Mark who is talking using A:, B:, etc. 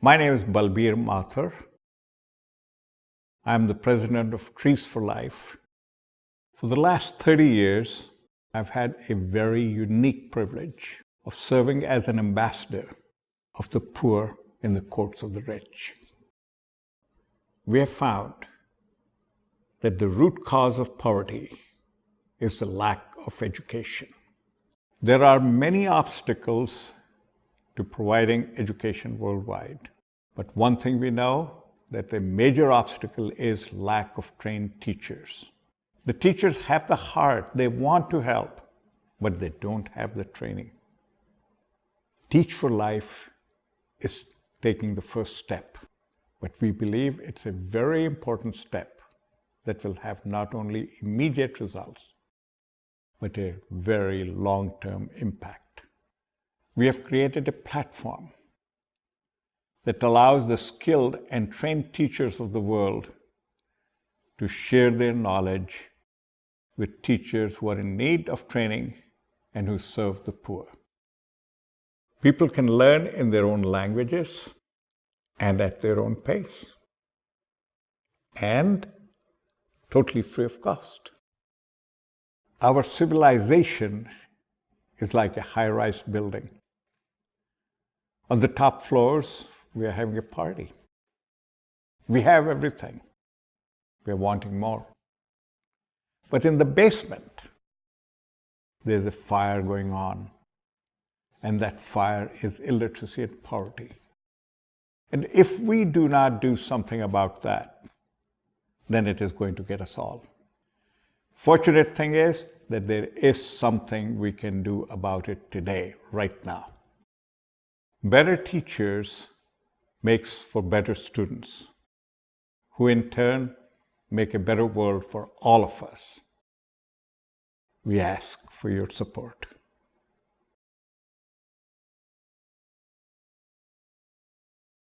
A: My name is Balbir Mathur. I'm the president of Trees for Life. For the last 30 years, I've had a very unique privilege of serving as an ambassador of the poor in the courts of the rich. We have found that the root cause of poverty is the lack of education. There are many obstacles to providing education worldwide. But one thing we know, that the major obstacle is lack of trained teachers. The teachers have the heart, they want to help, but they don't have the training. Teach for Life is taking the first step, but we believe it's a very important step that will have not only immediate results, but a very long-term impact. We have created a platform that allows the skilled and trained teachers of the world to share their knowledge with teachers who are in need of training and who serve the poor. People can learn in their own languages and at their own pace and totally free of cost. Our civilization is like a high-rise building. On the top floors, we are having a party. We have everything. We are wanting more. But in the basement, there's a fire going on. And that fire is illiteracy and poverty. And if we do not do something about that, then it is going to get us all. Fortunate thing is that there is something we can do about it today, right now. Better teachers makes for better students, who in turn make a better world for all of us. We ask for your support.